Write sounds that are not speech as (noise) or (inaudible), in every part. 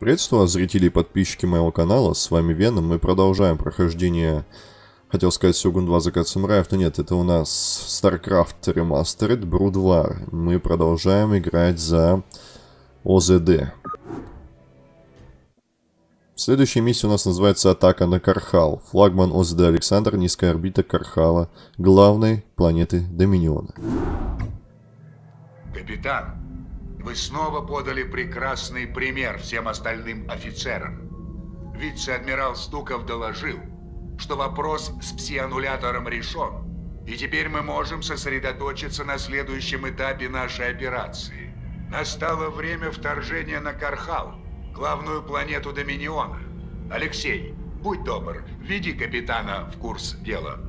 Приветствую вас, зрители и подписчики моего канала, с вами Веном. Мы продолжаем прохождение, хотел сказать, Сёгун 2 Закат Самураев, но нет, это у нас StarCraft Remastered War. Мы продолжаем играть за ОЗД. Следующая миссия у нас называется «Атака на Кархал». Флагман ОЗД Александр, низкая орбита Кархала, главной планеты Доминиона. Капитан, вы снова подали прекрасный пример всем остальным офицерам. Вице-адмирал Стуков доложил, что вопрос с псианулятором решен, и теперь мы можем сосредоточиться на следующем этапе нашей операции. Настало время вторжения на Кархал, главную планету Доминиона. Алексей, будь добр, веди капитана в курс дела.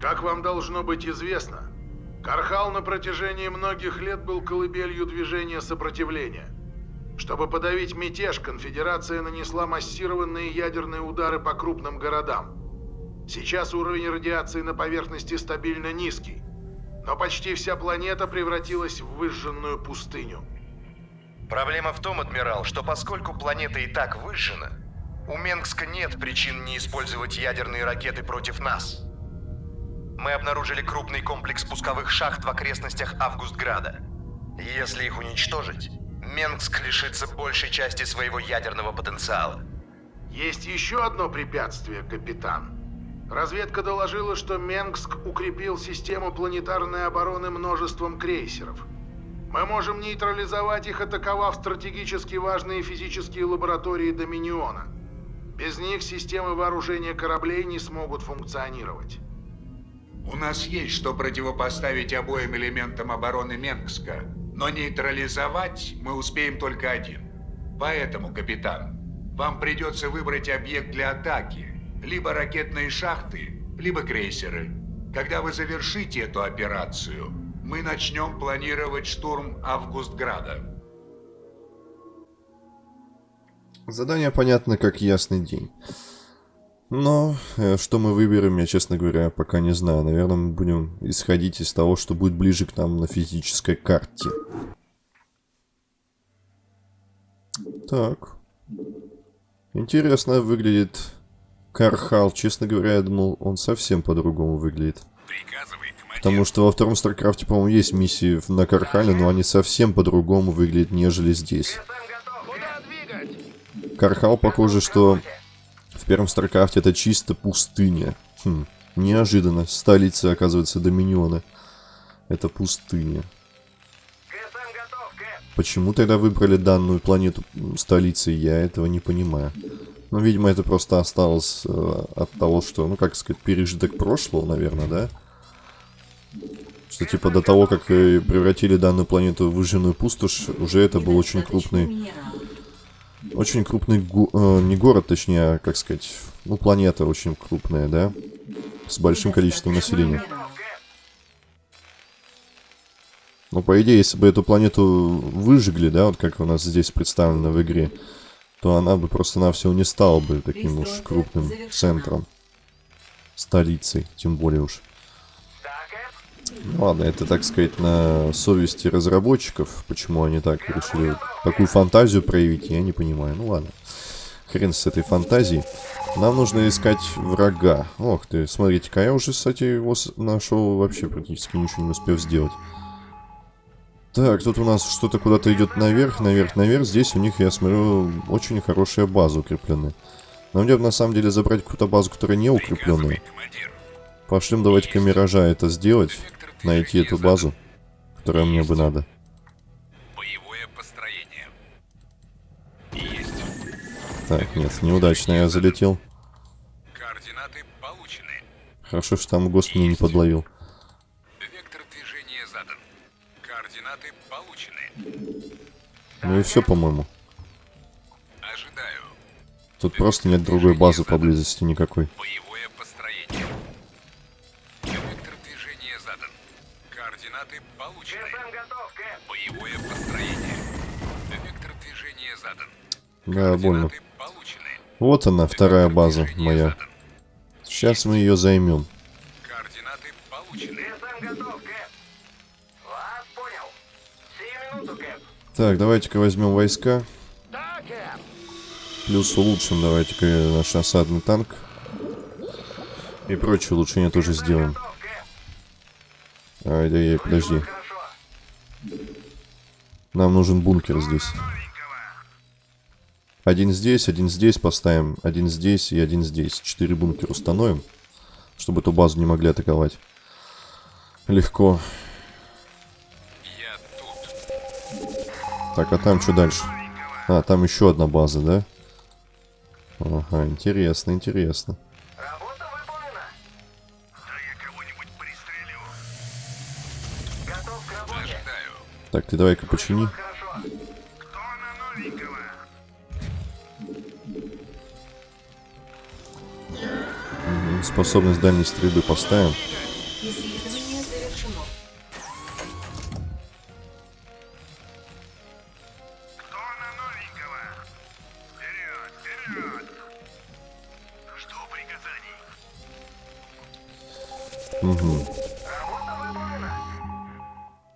Как вам должно быть известно, Кархал на протяжении многих лет был колыбелью движения сопротивления. Чтобы подавить мятеж, конфедерация нанесла массированные ядерные удары по крупным городам. Сейчас уровень радиации на поверхности стабильно низкий, но почти вся планета превратилась в выжженную пустыню. Проблема в том, адмирал, что поскольку планета и так выжжена, у Менгска нет причин не использовать ядерные ракеты против нас. Мы обнаружили крупный комплекс пусковых шахт в окрестностях Августграда. Если их уничтожить, Менгск лишится большей части своего ядерного потенциала. Есть еще одно препятствие, капитан. Разведка доложила, что Менгск укрепил систему планетарной обороны множеством крейсеров. Мы можем нейтрализовать их, атаковав стратегически важные физические лаборатории Доминиона. Без них системы вооружения кораблей не смогут функционировать. У нас есть что противопоставить обоим элементам обороны Менгска, но нейтрализовать мы успеем только один. Поэтому, капитан, вам придется выбрать объект для атаки. Либо ракетные шахты, либо крейсеры. Когда вы завершите эту операцию, мы начнем планировать штурм Августграда. Задание понятно как ясный день. Но э, что мы выберем, я, честно говоря, пока не знаю. Наверное, мы будем исходить из того, что будет ближе к нам на физической карте. Так. Интересно выглядит Кархал. Честно говоря, я думал, он совсем по-другому выглядит. Потому что во втором Старкрафте, по-моему, есть миссии на Кархале, но они совсем по-другому выглядят, нежели здесь. Кархал, похоже, что в первом Старкрафте это чисто пустыня. Хм, неожиданно. Столица, оказывается, Доминиона. Это пустыня. Почему тогда выбрали данную планету столицей, я этого не понимаю. Ну, видимо, это просто осталось э, от того, что, ну, как сказать, пережиток прошлого, наверное, да? Что, типа, до того, как э, превратили данную планету в выжженную пустошь, уже это был очень крупный очень крупный, го э, не город, точнее, а, как сказать, ну, планета очень крупная, да? С большим количеством населения. Ну, по идее, если бы эту планету выжгли, да, вот как у нас здесь представлено в игре, то она бы просто-навсего не стала бы таким уж крупным центром. Столицей, тем более уж. Ну, ладно, это, так сказать, на совести разработчиков. Почему они так решили такую фантазию проявить, я не понимаю. Ну ладно. Хрен с этой фантазией. Нам нужно искать врага. Ох ты, смотрите-ка, я уже, кстати, его нашел вообще практически ничего не успел сделать. Так, тут у нас что-то куда-то идет наверх, наверх, наверх. Здесь у них, я смотрю, очень хорошая база укрепленная. Нам надо на самом деле забрать какую-то базу, которая не укрепленная. Пошлем давайте-ка Миража это сделать найти эту базу, которая мне бы надо. Боевое построение. Есть. Так, нет, неудачно я залетел. Координаты получены. Хорошо, что там ГОСТ мне не подловил. Вектор движения задан. Координаты получены. Ну и все, по-моему. Ожидаю. Тут просто нет другой базы поблизости никакой. Боевое Да, больно. Вот она, вторая база моя. Сейчас мы ее займем. Координаты получены. Так, давайте-ка возьмем войска. Плюс улучшим давайте-ка наш осадный танк. И прочие улучшения тоже сделаем. Ай-яй-яй, подожди. Нам нужен бункер здесь. Один здесь, один здесь поставим, один здесь и один здесь. Четыре бункера установим, чтобы эту базу не могли атаковать. Легко. Я тут. Так, а там что дальше? А, там еще одна база, да? Ага, интересно, интересно. Работа выполнена. Да я кого-нибудь пристрелю. Готов к работе. Ожидаю. Так, ты давай-ка почини. Хорошо. Способность дальней стрельбы поставим. Мгм.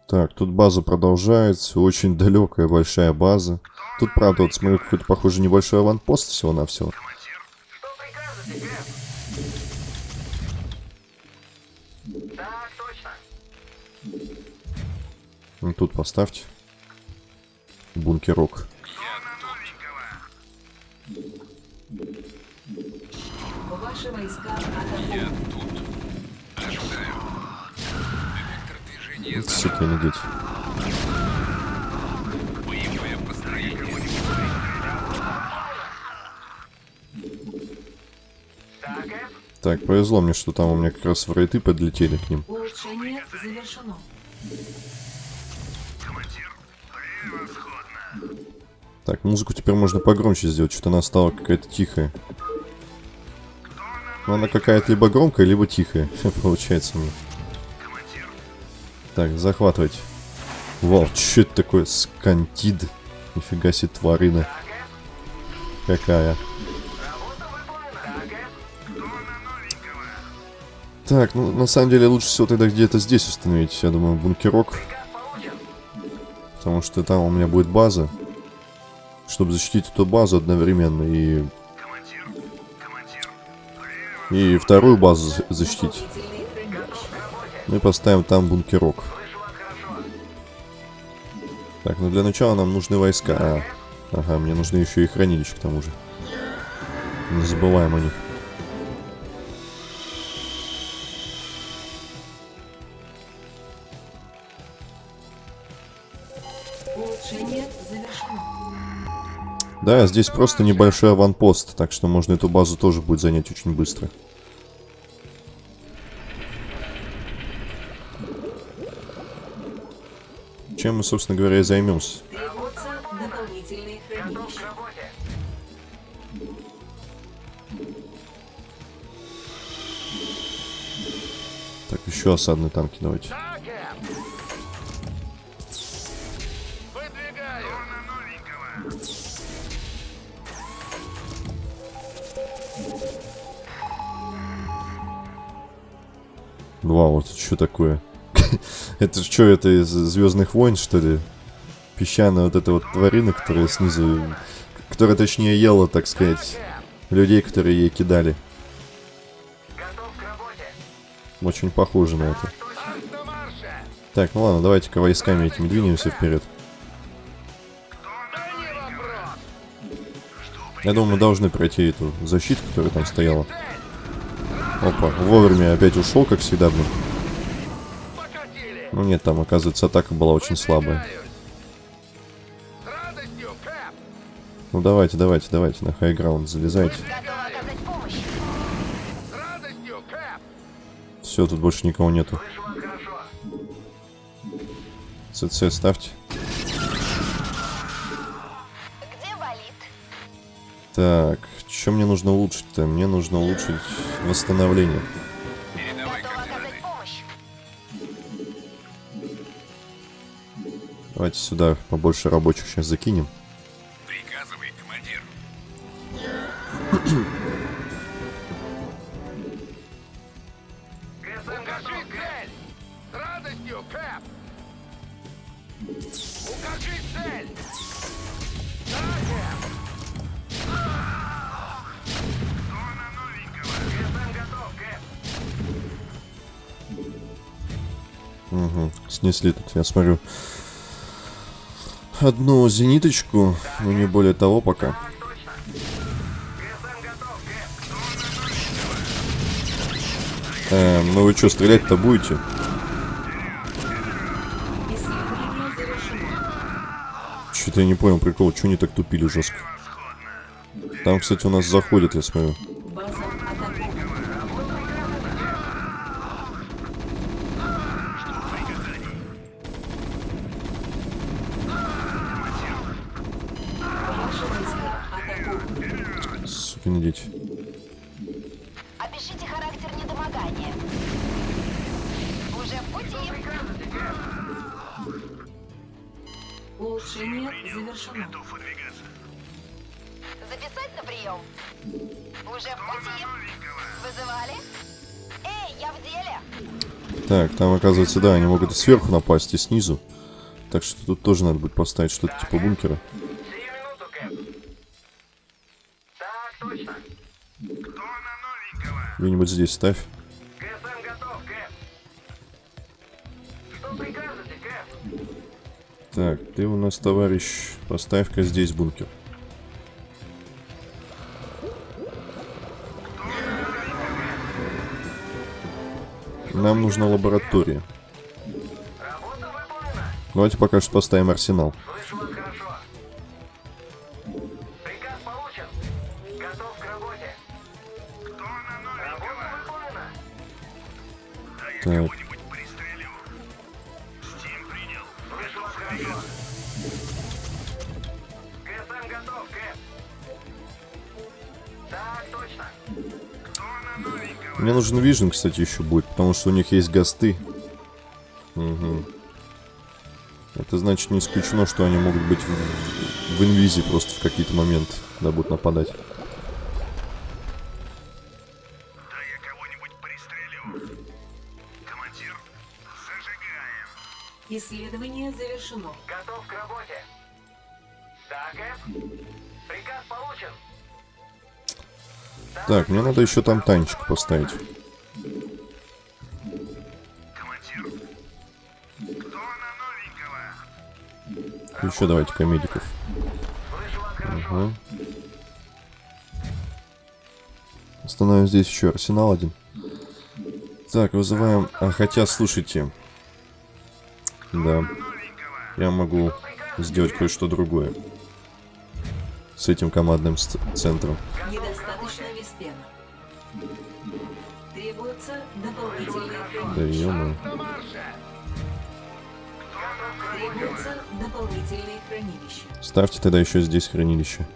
Так, тут база продолжается. Очень далекая, большая база. Тут, правда, вот смотрю, какой-то, похоже, небольшой аванпост всего-навсего. Что поставьте. Бункерок. Ваши войска Я атакуют. тут. Ожидаю. Вектор движения Вот, сука, не дети. Боевое построение. Так, повезло мне, что там у меня как раз врейты подлетели к ним. Так, музыку теперь можно погромче сделать. Что-то она стала какая-то тихая. Ну, она какая-то либо громкая, либо тихая. (laughs) Получается меня. Так, захватывать. Вау, что это такое? Скантид. Нифига себе тварина. Какая. Так, ну на самом деле лучше всего тогда где-то здесь установить, я думаю, бункерок. Потому что там у меня будет база. Чтобы защитить эту базу одновременно и... И вторую базу за- защитить. Мы поставим там бункерок. Так, ну для начала нам нужны войска. А, ага, мне нужны еще и хранилища к тому же. Не забываем о них. Да, здесь просто небольшой аванпост, так что можно эту базу тоже будет занять очень быстро. Чем мы, собственно говоря, и займемся. Так, еще осадные танки давайте. Вау, вот что такое? (laughs) это что, это из Звездных войн, что ли? Песчаная вот эта вот тварина, которая снизу... Которая, точнее, ела, так сказать, людей, которые ей кидали. Очень похоже на это. Так, ну ладно, давайте-ка войсками этими двинемся вперед. Я думаю, мы должны пройти эту защиту, которая там стояла. Опа, вовремя опять ушел, как всегда, блин. Ну нет, там, оказывается, атака была очень слабая. Ну давайте, давайте, давайте, на хайграунд залезайте. Все, тут больше никого нету. ЦЦ ставьте. Так, что мне нужно улучшить-то? Мне нужно улучшить восстановление. Давайте сюда побольше рабочих сейчас закинем. Снесли тут, я смотрю. Одну зениточку, но не более того пока. Эм, ну вы что, стрелять-то будете? Что-то я не понял прикол, что они так тупили жестко. Там, кстати, у нас заходят, я смотрю. База атакована. Ваши войска атакованы. Сукины дети. Опишите характер недомогания. Уже в пути. Улучшение завершено. Записать на прием. Уже в пути. Вызывали? Эй, я в деле. Так, там, оказывается, да, они могут и сверху напасть, и снизу. Так что тут тоже надо будет поставить что-то типа бункера. Где-нибудь здесь ставь. Готов, прикажете? Так, ты у нас, товарищ, поставь-ка здесь бункер. Нам нужна лаборатория. Давайте пока что поставим арсенал. Слышу новенького? мне нужен вижен, кстати, еще будет, потому что у них есть гасты. Угу. Это значит не исключено, что они могут быть в, в инвизе просто в какие-то моменты, когда будут нападать. Исследование завершено. Готов к работе. Да, Кэп? Приказ получен. Так, мне надо еще там танчик поставить. Командир. Кто на новенького? Еще давайте комедиков. Ага. Остановим здесь еще арсенал один. Так, вызываем... А, хотя, слушайте. Да. Я могу сделать кое-что другое. С этим командным центром. Недостаточно виспена. Требуется дополнительное Да хранилище. ё Требуется дополнительное хранилище. Ставьте тогда еще здесь хранилище.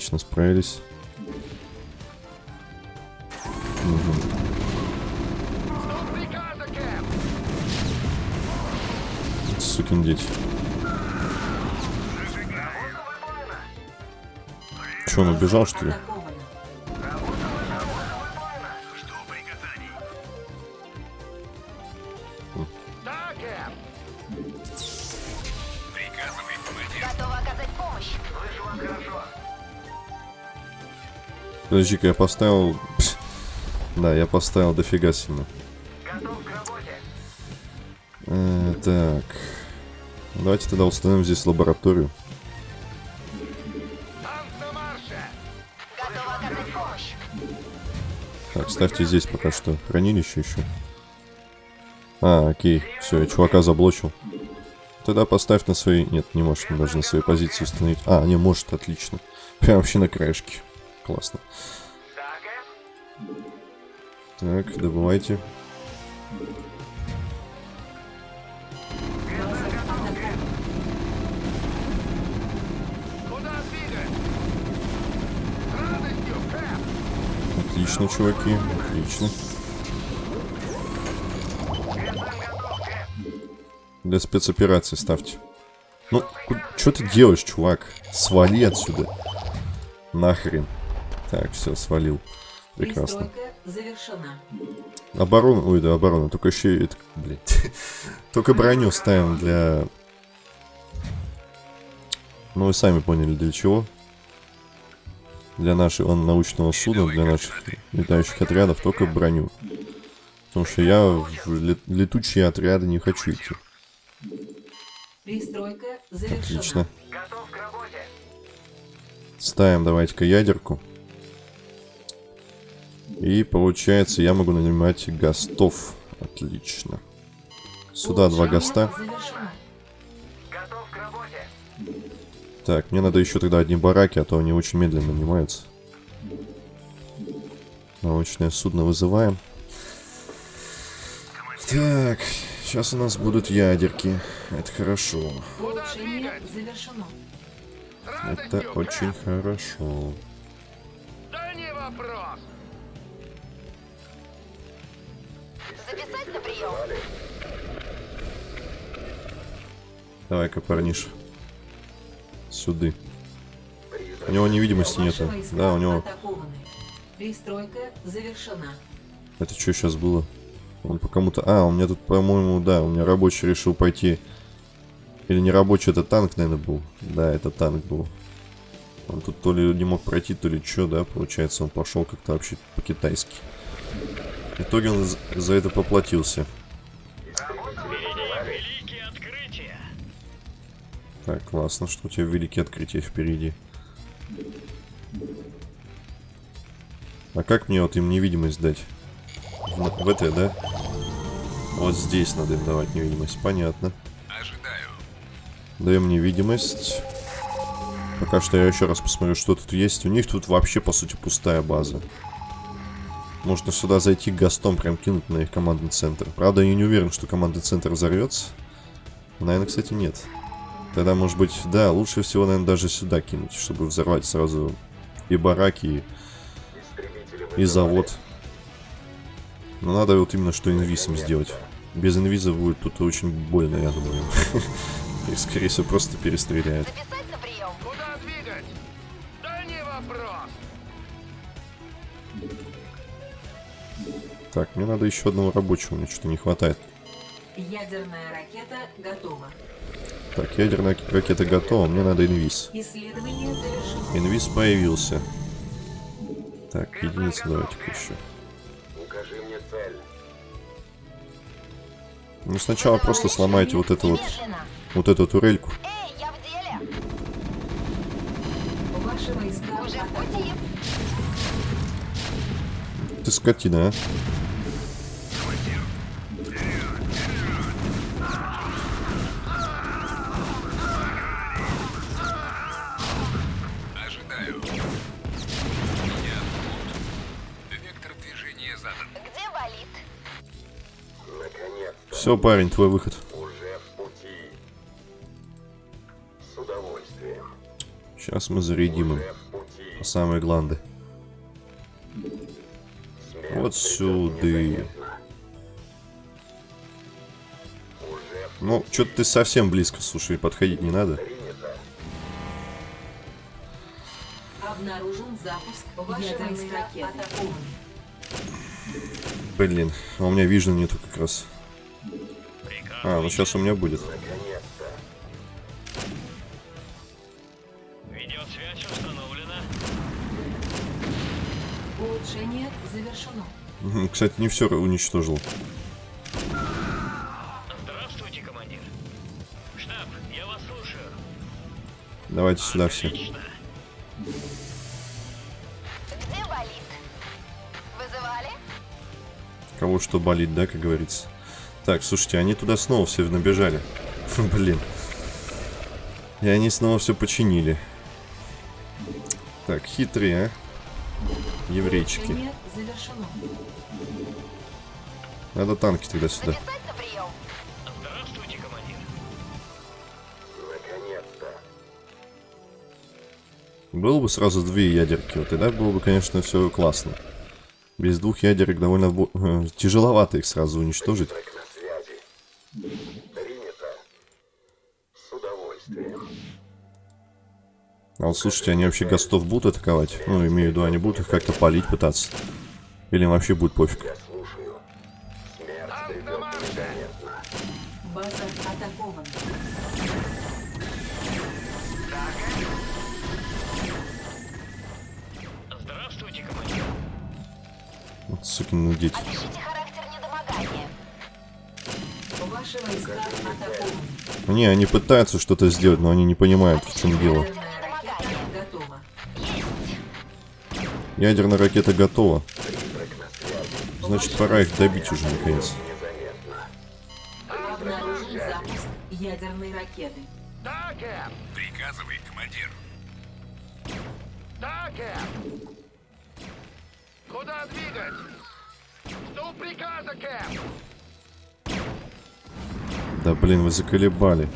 Отлично, справились. Мгм. Сукин дети. Че, он убежал, что ли? Подожди-ка, я поставил... Пс. Да, я поставил дофига сильно. Э, так. Давайте тогда установим здесь лабораторию. Так, ставьте здесь пока что хранилище еще. А, окей. Все, я чувака заблочил. Тогда поставь на свои... Нет, не может, даже на своей позиции установить. А, не может, отлично. Прям вообще на краешке. Классно. Так, добывайте. Отлично, чуваки. Отлично. Для спецоперации ставьте. Ну, что ты делаешь, чувак? Свали отсюда. Нахрен. Так, все, свалил. Прекрасно. Оборону, ой, да, оборону, только еще и, это, блядь, (laughs) только броню ставим для, ну вы сами поняли для чего. для нашего научного судна, для наших летающих отрядов только броню. Потому что я в ле- летучие отряды не хочу идти. Пристройка завершена. Отлично. Ставим давайте-ка ядерку. И получается, я могу нанимать гостов. Отлично. Сюда два госта. Так, мне надо еще тогда одни бараки, а то они очень медленно нанимаются. Научное судно вызываем. Так, сейчас у нас будут ядерки. Это хорошо. Это очень хорошо. Да не вопрос. Записать на прием. Давай-ка, парниш. Сюды. У него невидимости войска Да, у него... Пристройка завершена. Это что сейчас было? Он по кому-то... А, у меня тут, по-моему, да, у меня рабочий решил пойти... Или не рабочий, это танк, наверное, был. Да, это танк был. Он тут то ли не мог пройти, то ли что, да, получается, он пошел как-то вообще по-китайски. В итоге он за- это поплатился. Так, классно, что у тебя великие открытия впереди. А как мне вот им невидимость дать? В, в этой, да? Вот здесь надо им давать невидимость, понятно. Ожидаю. Даем невидимость. Пока что я еще раз посмотрю, что тут есть. У них тут вообще, по сути, пустая база. Можно сюда зайти гостом, прям кинуть на их командный центр. Правда, я не уверен, что командный центр взорвется. Наверное, кстати, нет. Тогда, может быть, да, лучше всего, наверное, даже сюда кинуть, чтобы взорвать сразу и бараки, и, и завод. Но надо вот именно что инвизом сделать. Без инвиза будет тут очень больно, я думаю. (laughs) И, скорее всего, просто перестреляет. Так, мне надо еще одного рабочего, мне что-то не хватает. Ядерная ракета готова. Так, ядерная ракета готова, мне надо инвиз. Исследование завершено. Инвиз появился. Так, единица давайте-ка еще. Укажи мне цель. Ну, сначала просто сломайте вот эту вот, вот эту турельку. Эй, я в деле. Ваши войска Уже в пути. Ты скотина, а? Ожидаю. Я тут. Вектор движения задан. Где болит? Наконец-то. Все, парень, твой выход. Уже в пути. С удовольствием. Сейчас мы зарядим им самые гланды. Вот сюда. Ну, что-то ты совсем близко, слушай, подходить не надо. Обнаружен запуск. Блин, а у меня вижен нету как раз. А, ну сейчас у меня будет. Кстати, не все уничтожил. Здравствуйте, командир. Штаб, я вас слушаю. Давайте сюда все. Отлично. Где болит? Вызывали? Кого что болит, да, как говорится. Так, слушайте, они туда снова все набежали. (laughs) Блин. И они снова все починили. Так, хитрые, а? Еврейчики. Надо танки тогда сюда. Было бы сразу две ядерки, вот тогда было бы, конечно, все классно. Без двух ядерок довольно бо- (laughs) тяжеловато их сразу уничтожить. А вот слушайте, они вообще гостов будут атаковать? Ну, имею в виду, они будут их как-то палить пытаться. Или им вообще будет пофиг. Не, они пытаются что-то сделать, но они не понимают, в чем дело. Ядерная ракета готова. Значит, пора их добить уже, наконец. Ядерной ракеты. Да, Кэп! Приказывай, командир. Да, Кэп! Куда двигать? Жду приказа, Кэп! Да блин, вы заколебали.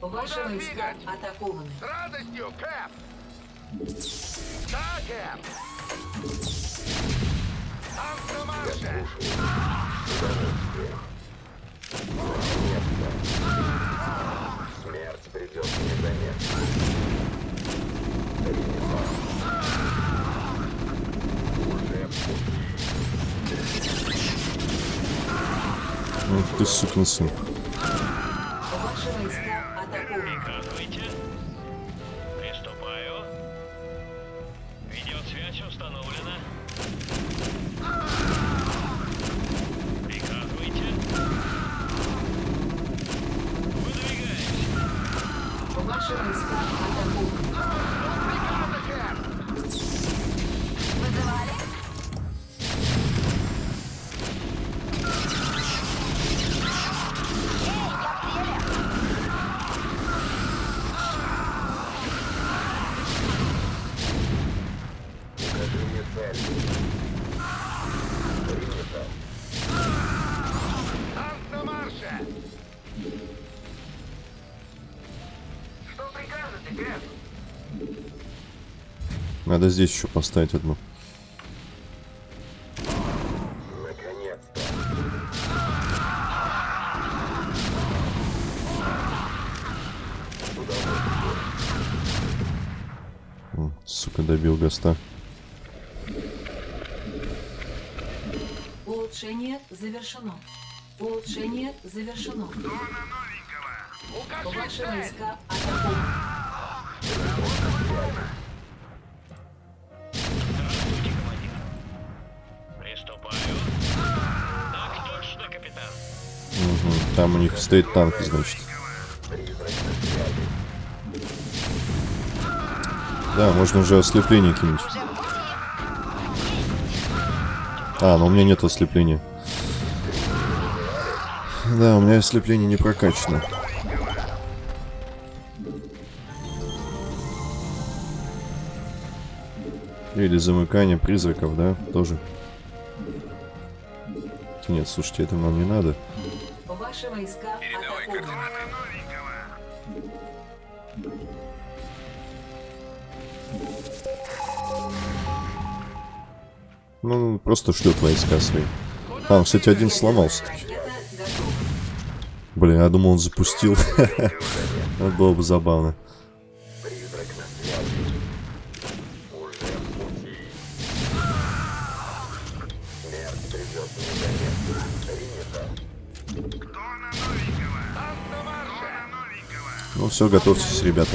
Ваши войска атакованы. С радостью, Кэп! Да, Кэп! Танк на марше! Ну, ты сукин сын. Приступаю. Видеосвязь установлена. Надо здесь еще поставить одну. Сука, добил Гаста. Улучшение завершено. Улучшение завершено. Ваши войска атакованы. Там у них стоит танк, значит. Да, можно уже ослепление кинуть. А, но у меня нет ослепления. Да, у меня ослепление не прокачано. Или замыкание призраков, да, тоже. Нет, слушайте, это нам не надо. Ваши войска атакованы. Ну, просто шлет войска свои. А, он, кстати, один сломался. таки. Блин, я думал, он запустил. Это (laughs) было бы забавно. Ну все, готовьтесь, ребята.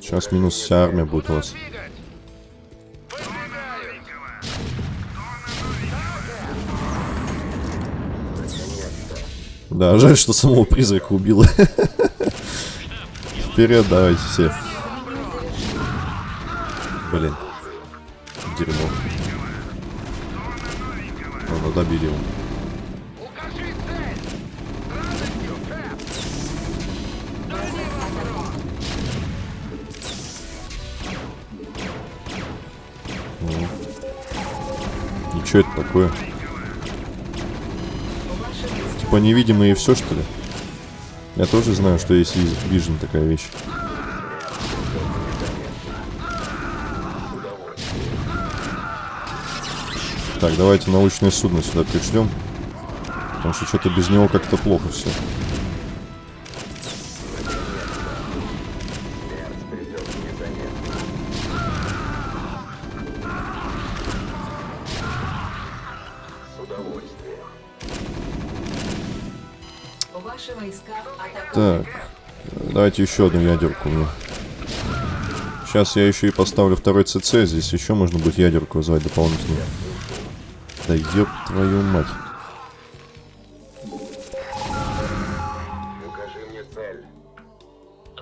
Сейчас минус вся армия будет у вас. Да, жаль, что самого призрака убило. Вперед, давайте все. Блин. Дерьмо. Добили Кэп! Ничего это такое? Типа невидимые и все, что ли? Я тоже знаю, что есть Vision такая вещь. Так, давайте научное судно сюда пришлем. Потому что что-то без него как-то плохо все. Так, давайте еще одну ядерку мне. Сейчас я еще и поставлю второй ЦЦ, здесь еще можно будет ядерку вызвать дополнительно. Да ёб твою мать. Укажи мне цель.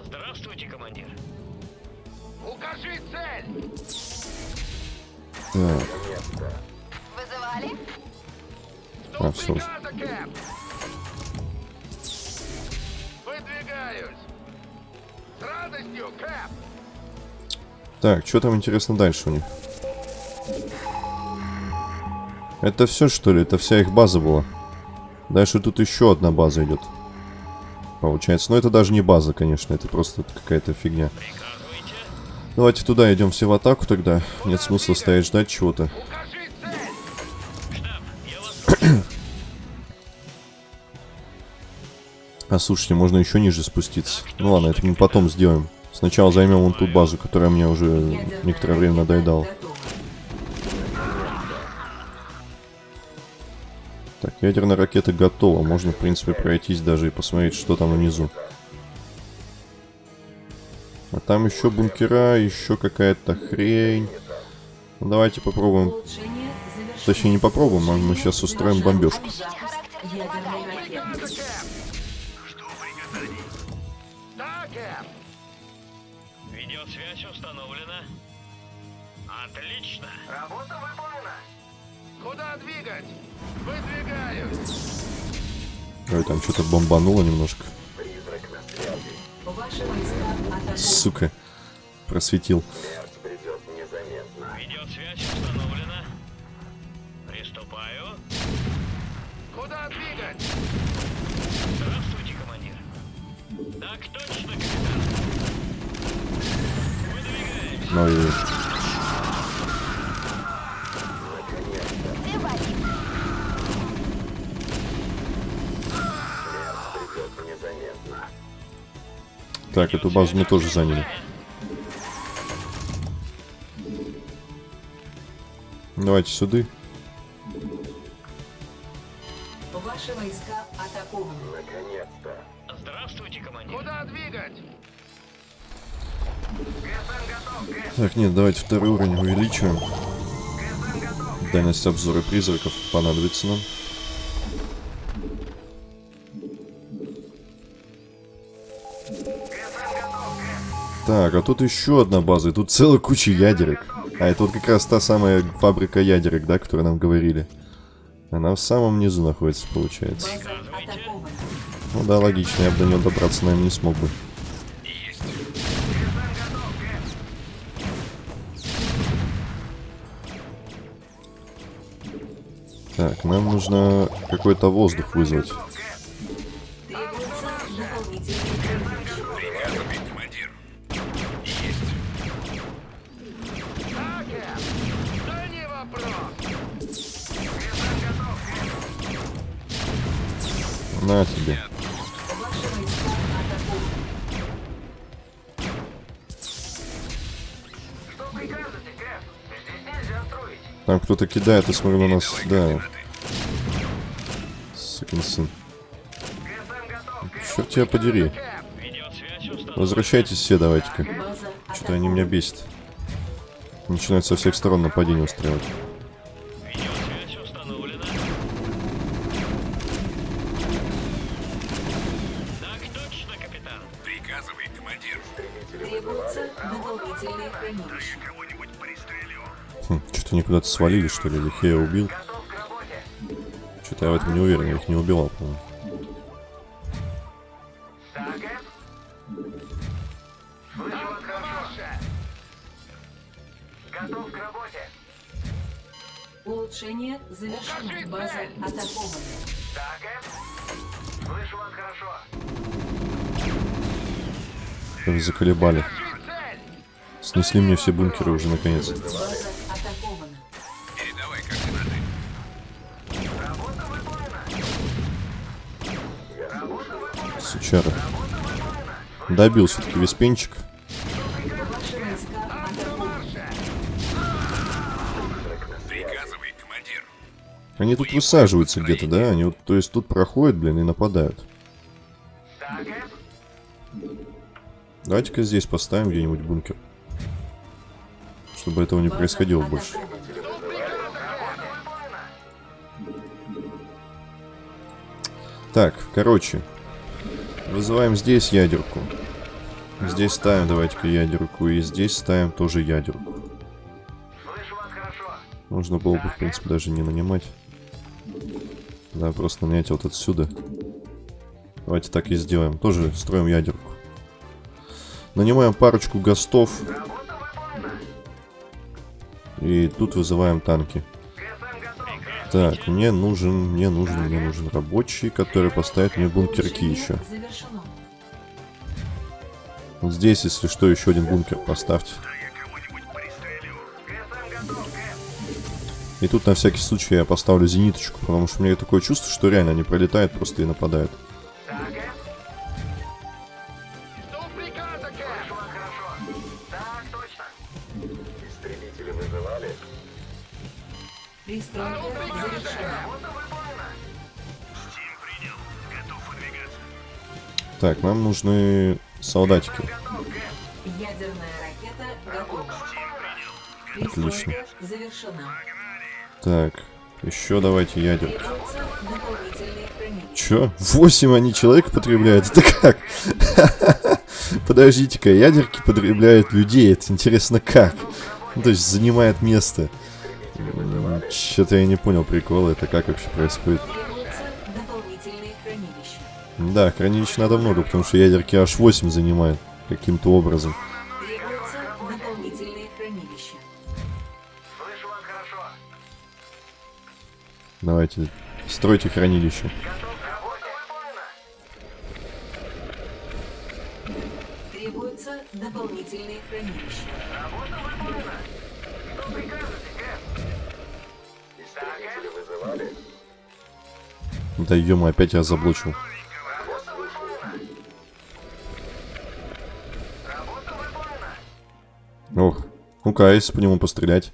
Здравствуйте, командир. Укажи цель! Так, Вызывали? а, все. Выдвигаюсь! С радостью, Кэп! Так, что там интересно дальше у них? Это все что ли? Это вся их база была? Дальше тут еще одна база идет. Получается. Но это даже не база, конечно. Это просто какая-то фигня. Давайте туда идем все в атаку тогда. Нет смысла стоять ждать чего-то. (clears throat) А слушайте, можно еще ниже спуститься. Ну ладно, это мы потом сделаем. Сначала займем вон ту базу, которая мне уже некоторое время надоедала. Ядерная ракета готова. Можно, в принципе, пройтись даже и посмотреть, что там внизу. А там еще бункера, еще какая-то хрень. Ну, давайте попробуем. Точнее, не попробуем, а мы сейчас устроим бомбежку. Ой, там что-то бомбануло немножко. Сука. Просветил. Смерть придет так, эту базу мы тоже заняли. Давайте сюда. Ваши войска атакованы. Наконец-то. Здравствуйте, командир. Куда двигать? Готов. Так, нет, давайте второй уровень увеличиваем. Дальность обзора призраков понадобится нам. Так, а тут еще одна база, и тут целая куча ядерок. А это вот как раз та самая фабрика ядерок, да, которую нам говорили. Она в самом низу находится, получается. Ну да, логично, я бы до нее добраться, наверное, не смог бы. Так, нам нужно какой-то воздух вызвать. Нельзя строить. Там кто-то кидает, я смотрю, на нас... Да. Сукин сын. Черт тебя подери. Возвращайтесь все, давайте-ка. Что-то они меня бесят. Начинают со всех сторон нападение устраивать. Куда-то свалили, что ли, или их я убил. Готов к работе. Что-то я в этом не уверен, я их не убивал, по-моему. Да, Кэп? Слышу вас хорошо. Готов к работе. Улучшение завершено. База атакована. Кэп? Слышу вас хорошо. Заколебали. Снесли мне все бункеры уже наконец. База Сучара. Добил все-таки виспенчик. Они тут высаживаются где-то, да? Они вот, то есть тут проходят, блин, и нападают. Давайте-ка здесь поставим где-нибудь бункер. Чтобы этого не происходило больше. Так, короче. Вызываем здесь ядерку. Здесь ставим, давайте-ка, ядерку. И здесь ставим тоже ядерку. Можно было бы, в принципе, даже не нанимать. Да, просто нанять вот отсюда. Давайте так и сделаем. Тоже строим ядерку. Нанимаем парочку гостов. И тут вызываем танки. Так, мне нужен, мне нужен, мне нужен рабочий, который поставит мне бункерки еще. Вот здесь, если что, еще один бункер поставьте. И тут на всякий случай я поставлю зениточку, потому что у меня такое чувство, что реально они пролетают просто и нападают. Так, нам нужны солдатики. Отлично. Так, еще давайте хранилища. Чё? Восемь они человек потребляют? Это как? (laughs) Подождите-ка, ядерки потребляют людей. Это интересно как? Ну, то есть занимает место. Что-то я не понял прикола. Это как вообще происходит? Да, хранилищ надо много, потому что ядерки аж 8 занимают каким-то образом. Требуются дополнительные хранилища. Слышу вас хорошо. Давайте, стройте хранилище. Дополнительные хранилища. Работа выполнена. Что прикажете, Эп? Да ё опять я заблочил. Ну-ка, если по нему пострелять?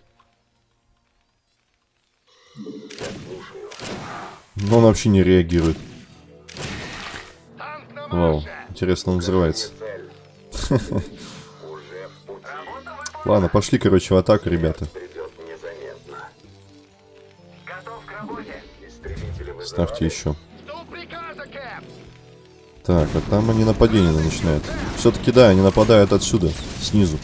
Но он вообще не реагирует. Вау, интересно, он взрывается. (laughs) Ладно, пошли, короче, в атаку, ребята. Ставьте еще. Так, а там они нападение начинают. Все-таки да, они нападают отсюда, снизу.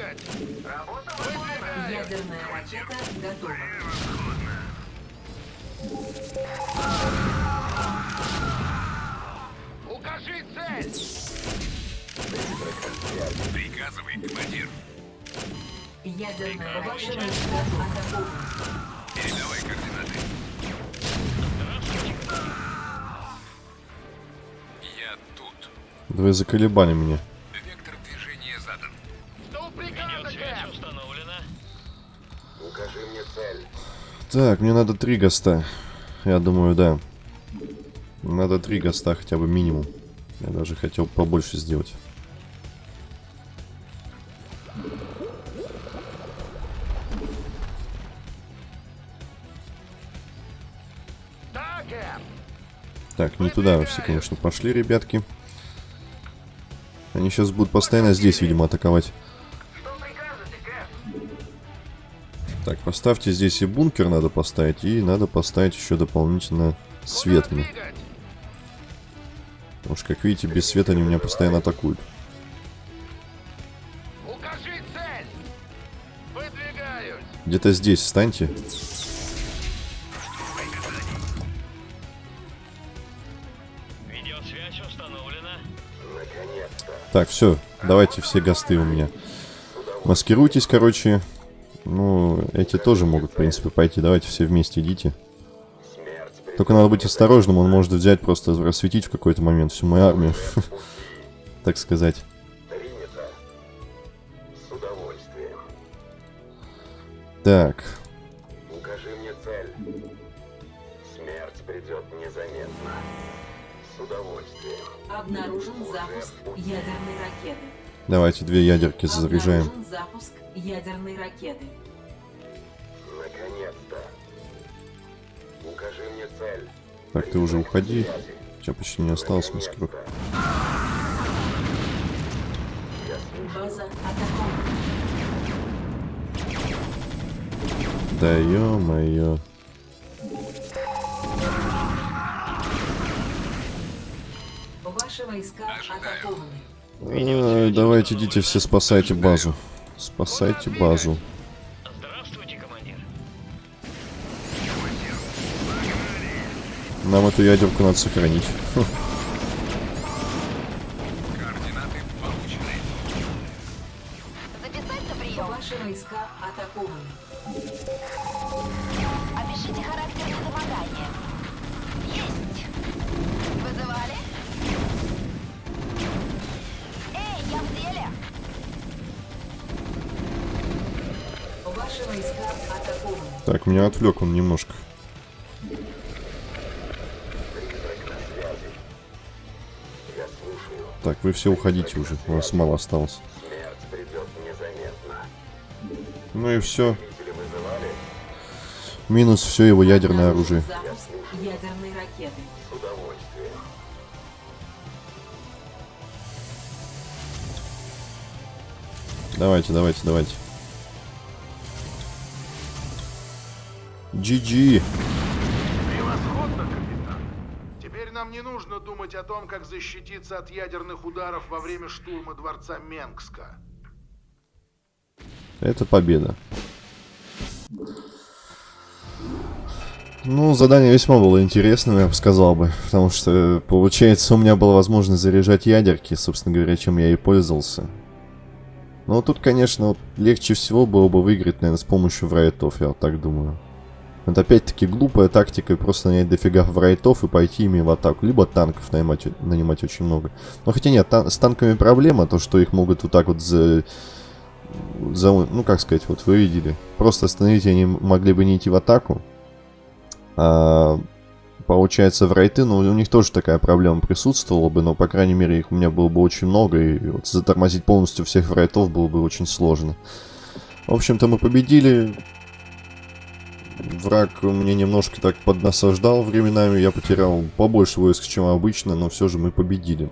Куда двигать? Работа выполнена. Ядерная ракета готова. Укажи цель. Ядерная ваши войска атакованы. Да вы заколебали меня. Так, мне надо три госта. Я думаю, да. Надо три госта хотя бы минимум. Я даже хотел побольше сделать. Так, не туда все, конечно, пошли, ребятки. Они сейчас будут постоянно здесь, видимо, атаковать. Так, поставьте здесь и бункер надо поставить, и надо поставить еще дополнительно свет мне. Потому что, как видите, без света они меня постоянно атакуют. Где-то здесь встаньте. Видеосвязь установлена. Так, все, давайте все гасты у меня. Маскируйтесь, короче. Ну, эти тоже могут, в принципе, пойти. Давайте все вместе идите. Только надо быть осторожным, он может взять, просто рассветить в какой-то момент всю мою армию. (laughs) Так сказать. Так. придет незаметно. С удовольствием. Обнаружен запуск ядерной ракеты. Давайте две ядерки заряжаем. Обнаружен запуск ядерной ракеты. Наконец-то. Укажи мне цель. Так, ты уже уходи. У тебя почти не осталось, мискрук. База атакована. Да ё-моё. Ваши войска атакованы. Ай, давайте идите все спасайте базу. Спасайте базу. Здравствуйте, командир. Нам эту ядерку надо сохранить. Отвлек он немножко. Так, вы все уходите уже, у вас мало осталось. Ну и все. Минус все его ядерное оружие. Ракеты. Давайте, давайте, давайте. GG. Превосходно, капитан. Теперь нам не нужно думать о том, как защититься от ядерных ударов во время штурма дворца Менгска. Это победа. Ну, задание весьма было интересным, я бы сказал бы. Потому что, получается, у меня была возможность заряжать ядерки, собственно говоря, чем я и пользовался. Но тут, конечно, легче всего было бы выиграть, наверное, с помощью врайтов, я вот так думаю. Это опять-таки глупая тактика, просто нанять дофига врайтов и пойти ими в атаку. Либо танков нанимать, нанимать очень много. Но хотя нет, тан- с танками проблема, то что их могут вот так вот за... за... Ну, как сказать, вот вы видели. Просто остановить они могли бы не идти в атаку. А, получается, в райты, ну, у них тоже такая проблема присутствовала бы, но, по крайней мере, их у меня было бы очень много, и вот затормозить полностью всех врайтов было бы очень сложно. В общем-то, мы победили. Враг мне немножко так поднасаждал временами, я потерял побольше войск, чем обычно, но все же мы победили.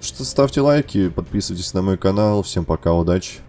Что ставьте лайки, подписывайтесь на мой канал, всем пока, удачи.